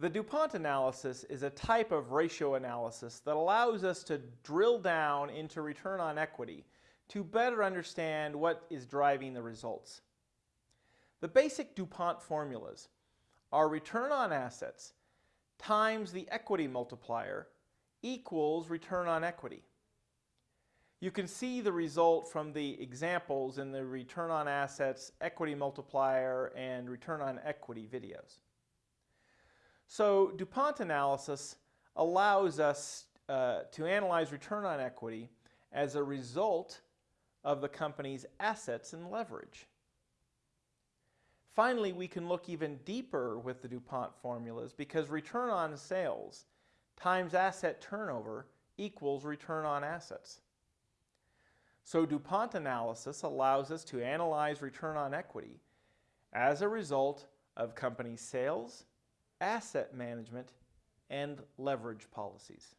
The DuPont analysis is a type of ratio analysis that allows us to drill down into return on equity to better understand what is driving the results. The basic DuPont formulas are return on assets times the equity multiplier equals return on equity. You can see the result from the examples in the return on assets, equity multiplier, and return on equity videos. So DuPont analysis allows us uh, to analyze return on equity as a result of the company's assets and leverage. Finally, we can look even deeper with the DuPont formulas because return on sales times asset turnover equals return on assets. So DuPont analysis allows us to analyze return on equity as a result of company sales, asset management, and leverage policies.